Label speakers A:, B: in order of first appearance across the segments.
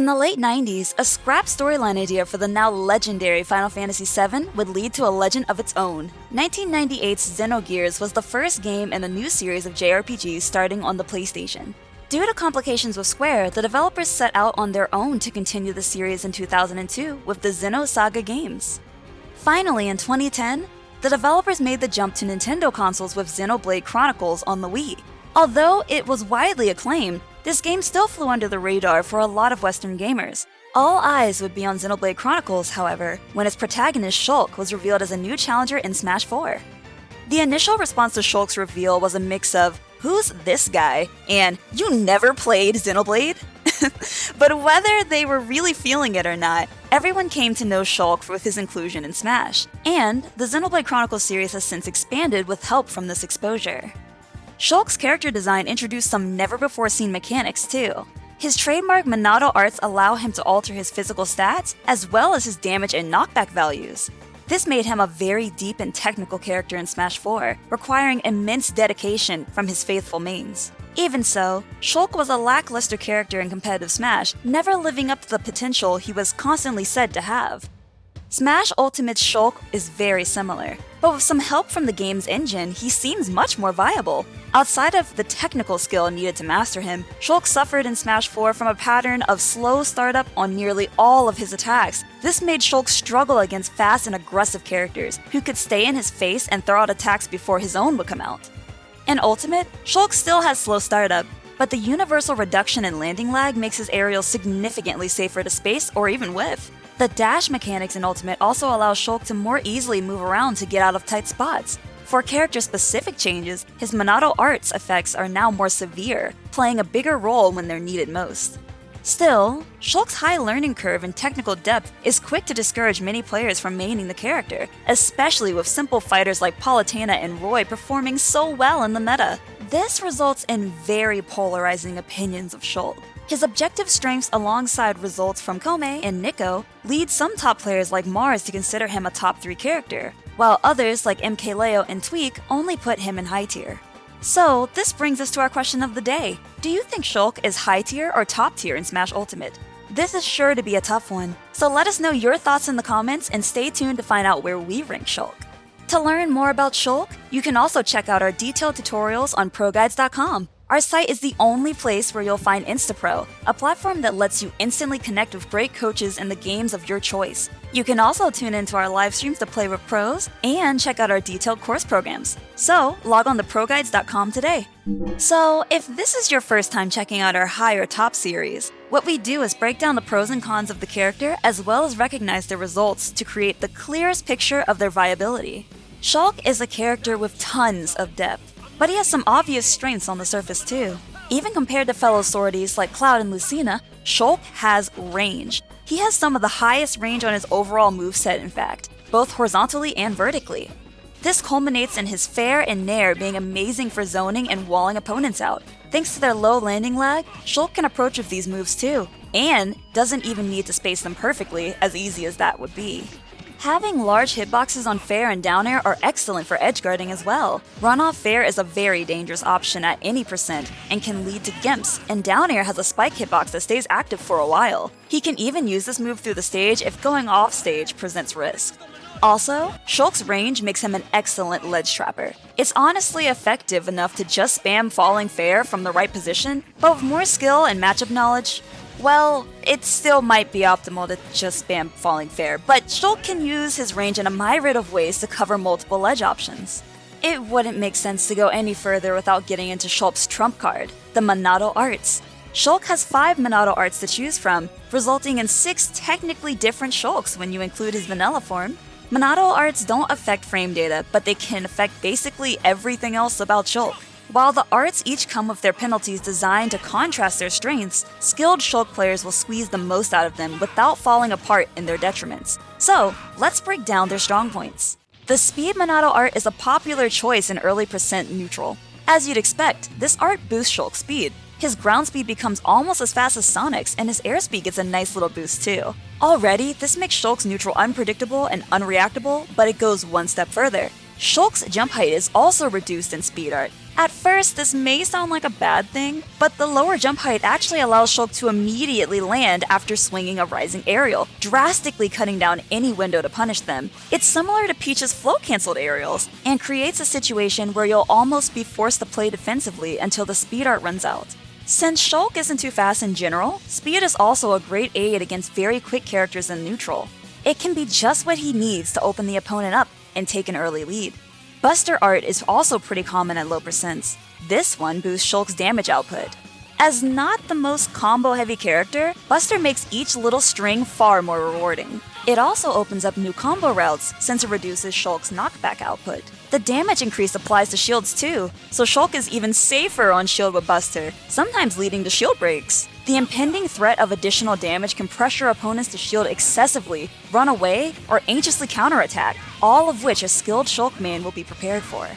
A: In the late 90s, a scrap storyline idea for the now legendary Final Fantasy VII would lead to a legend of its own. 1998's Xenogears was the first game in a new series of JRPGs starting on the PlayStation. Due to complications with Square, the developers set out on their own to continue the series in 2002 with the Xenosaga games. Finally, in 2010, the developers made the jump to Nintendo consoles with Xenoblade Chronicles on the Wii. Although it was widely acclaimed, this game still flew under the radar for a lot of Western gamers. All eyes would be on Xenoblade Chronicles, however, when its protagonist Shulk was revealed as a new challenger in Smash 4. The initial response to Shulk's reveal was a mix of, who's this guy? And, you never played Xenoblade? but whether they were really feeling it or not, everyone came to know Shulk with his inclusion in Smash. And the Xenoblade Chronicles series has since expanded with help from this exposure. Shulk's character design introduced some never-before-seen mechanics too. His trademark Monado arts allow him to alter his physical stats, as well as his damage and knockback values. This made him a very deep and technical character in Smash 4, requiring immense dedication from his faithful mains. Even so, Shulk was a lackluster character in competitive Smash, never living up to the potential he was constantly said to have. Smash Ultimate's Shulk is very similar, but with some help from the game's engine, he seems much more viable. Outside of the technical skill needed to master him, Shulk suffered in Smash 4 from a pattern of slow startup on nearly all of his attacks. This made Shulk struggle against fast and aggressive characters, who could stay in his face and throw out attacks before his own would come out. In Ultimate, Shulk still has slow startup, but the universal reduction in landing lag makes his aerials significantly safer to space or even whiff. The dash mechanics in Ultimate also allow Shulk to more easily move around to get out of tight spots. For character-specific changes, his Monado Arts effects are now more severe, playing a bigger role when they're needed most. Still, Shulk's high learning curve and technical depth is quick to discourage many players from maining the character, especially with simple fighters like Palutena and Roy performing so well in the meta. This results in very polarizing opinions of Shulk. His objective strengths alongside results from Kome and Nico lead some top players like Marss to consider him a top 3 character, while others like MKLeo and Tweek only put him in high tier. So, this brings us to our question of the day. Do you think Shulk is high tier or top tier in Smash Ultimate? This is sure to be a tough one, so let us know your thoughts in the comments and stay tuned to find out where we rank Shulk. To learn more about Shulk, you can also check out our detailed tutorials on ProGuides.com. Our site is the only place where you'll find Instapro, a platform that lets you instantly connect with great coaches in the games of your choice. You can also tune into our live streams to play with pros and check out our detailed course programs. So, log on to ProGuides.com today. So, if this is your first time checking out our higher top series, what we do is break down the pros and cons of the character as well as recognize their results to create the clearest picture of their viability. Shulk is a character with tons of depth but he has some obvious strengths on the surface too. Even compared to fellow swordies like Cloud and Lucina, Shulk has range. He has some of the highest range on his overall moveset in fact, both horizontally and vertically. This culminates in his Fair and Nair being amazing for zoning and walling opponents out. Thanks to their low landing lag, Shulk can approach with these moves too, and doesn't even need to space them perfectly, as easy as that would be. Having large hitboxes on fair and down air are excellent for edge guarding as well. Runoff fair is a very dangerous option at any percent and can lead to gimps, and down air has a spike hitbox that stays active for a while. He can even use this move through the stage if going off stage presents risk. Also, Shulk's range makes him an excellent ledge trapper. It's honestly effective enough to just spam falling fair from the right position, but with more skill and matchup knowledge, well, it still might be optimal to just spam Falling Fair, but Shulk can use his range in a myriad of ways to cover multiple ledge options. It wouldn't make sense to go any further without getting into Shulk's trump card, the Monado Arts. Shulk has 5 Monado Arts to choose from, resulting in 6 technically different Shulks when you include his vanilla form. Monado Arts don't affect frame data, but they can affect basically everything else about Shulk. While the arts each come with their penalties designed to contrast their strengths, skilled Shulk players will squeeze the most out of them without falling apart in their detriments. So, let's break down their strong points. The Speed Monado art is a popular choice in early percent neutral. As you'd expect, this art boosts Shulk's speed. His ground speed becomes almost as fast as Sonic's, and his airspeed gets a nice little boost too. Already, this makes Shulk's neutral unpredictable and unreactable, but it goes one step further. Shulk's jump height is also reduced in speed art, this may sound like a bad thing, but the lower jump height actually allows Shulk to immediately land after swinging a rising aerial, drastically cutting down any window to punish them. It's similar to Peach's float cancelled aerials, and creates a situation where you'll almost be forced to play defensively until the speed art runs out. Since Shulk isn't too fast in general, speed is also a great aid against very quick characters in neutral. It can be just what he needs to open the opponent up and take an early lead. Buster art is also pretty common at low percents. This one boosts Shulk's damage output. As not the most combo heavy character, Buster makes each little string far more rewarding. It also opens up new combo routes since it reduces Shulk's knockback output. The damage increase applies to shields too, so Shulk is even safer on shield with Buster, sometimes leading to shield breaks. The impending threat of additional damage can pressure opponents to shield excessively, run away, or anxiously counterattack, all of which a skilled Shulk main will be prepared for.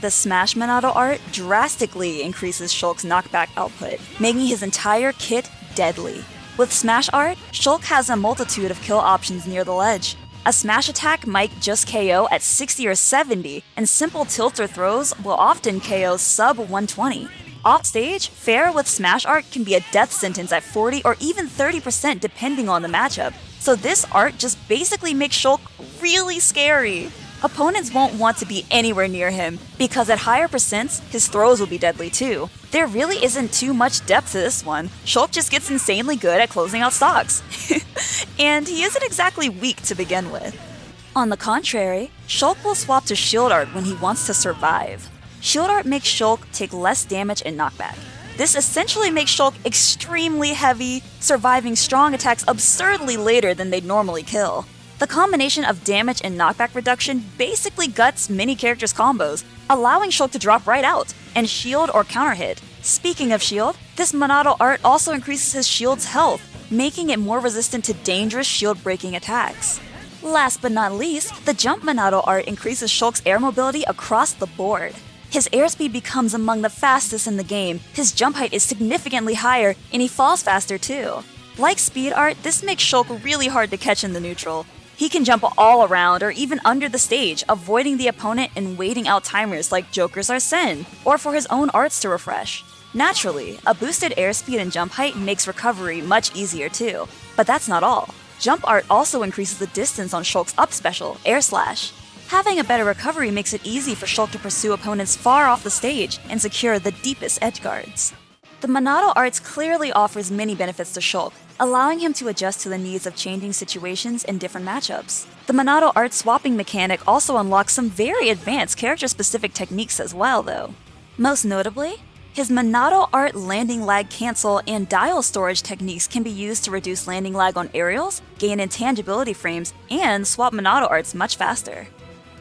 A: The Smash Monado art drastically increases Shulk's knockback output, making his entire kit deadly. With Smash art, Shulk has a multitude of kill options near the ledge. A smash attack might just KO at 60 or 70, and simple tilt or throws will often KO sub 120. Offstage, fair with Smash Art can be a death sentence at 40 or even 30% depending on the matchup, so this art just basically makes Shulk really scary. Opponents won't want to be anywhere near him, because at higher percents, his throws will be deadly too. There really isn't too much depth to this one, Shulk just gets insanely good at closing out stocks. and he isn't exactly weak to begin with. On the contrary, Shulk will swap to Shield Art when he wants to survive. Shield Art makes Shulk take less damage and knockback. This essentially makes Shulk extremely heavy, surviving strong attacks absurdly later than they'd normally kill. The combination of damage and knockback reduction basically guts many characters' combos, allowing Shulk to drop right out and shield or counter hit. Speaking of shield, this Monado art also increases his shield's health, making it more resistant to dangerous shield breaking attacks. Last but not least, the Jump Monado art increases Shulk's air mobility across the board. His airspeed becomes among the fastest in the game, his jump height is significantly higher, and he falls faster too. Like speed art, this makes Shulk really hard to catch in the neutral. He can jump all around or even under the stage, avoiding the opponent and waiting out timers like Joker's Arsene, or for his own arts to refresh. Naturally, a boosted airspeed and jump height makes recovery much easier too, but that's not all. Jump art also increases the distance on Shulk's up special, Air Slash. Having a better recovery makes it easy for Shulk to pursue opponents far off the stage and secure the deepest edge guards. The Monado Arts clearly offers many benefits to Shulk, allowing him to adjust to the needs of changing situations and different matchups. The Monado Art swapping mechanic also unlocks some very advanced character-specific techniques as well, though. Most notably, his Monado Art landing lag cancel and dial storage techniques can be used to reduce landing lag on aerials, gain intangibility frames, and swap Monado Arts much faster.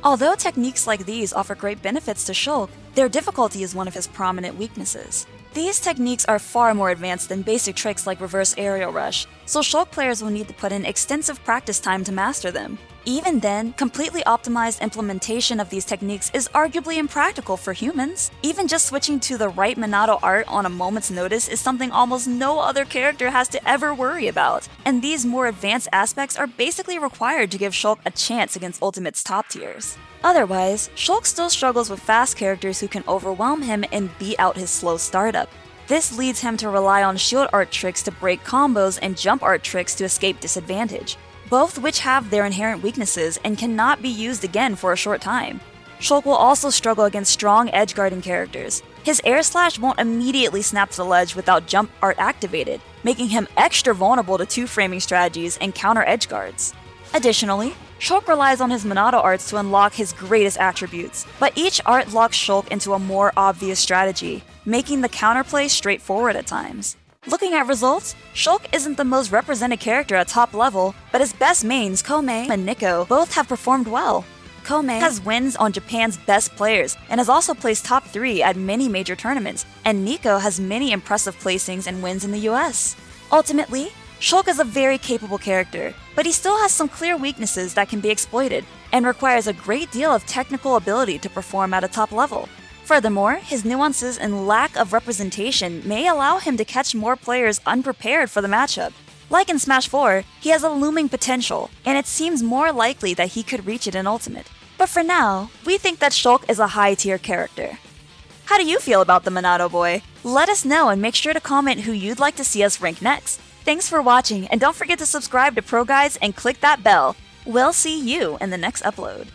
A: Although techniques like these offer great benefits to Shulk, their difficulty is one of his prominent weaknesses. These techniques are far more advanced than basic tricks like reverse aerial rush, so Shulk players will need to put in extensive practice time to master them. Even then, completely optimized implementation of these techniques is arguably impractical for humans. Even just switching to the right Monado art on a moment's notice is something almost no other character has to ever worry about, and these more advanced aspects are basically required to give Shulk a chance against Ultimate's top tiers. Otherwise, Shulk still struggles with fast characters who can overwhelm him and beat out his slow startup. This leads him to rely on shield art tricks to break combos and jump art tricks to escape disadvantage both which have their inherent weaknesses and cannot be used again for a short time. Shulk will also struggle against strong edge guarding characters. His air slash won't immediately snap to the ledge without jump art activated, making him extra vulnerable to two framing strategies and counter edge guards. Additionally, Shulk relies on his Monado arts to unlock his greatest attributes, but each art locks Shulk into a more obvious strategy, making the counterplay straightforward at times. Looking at results, Shulk isn't the most represented character at top level, but his best mains, Kome and Nico, both have performed well. Kome has wins on Japan's best players and has also placed top 3 at many major tournaments, and Nico has many impressive placings and wins in the US. Ultimately, Shulk is a very capable character, but he still has some clear weaknesses that can be exploited, and requires a great deal of technical ability to perform at a top level. Furthermore, his nuances and lack of representation may allow him to catch more players unprepared for the matchup. Like in Smash 4, he has a looming potential, and it seems more likely that he could reach it in Ultimate. But for now, we think that Shulk is a high tier character. How do you feel about the Monado boy? Let us know and make sure to comment who you'd like to see us rank next. Thanks for watching, and don't forget to subscribe to Pro Guides and click that bell. We'll see you in the next upload.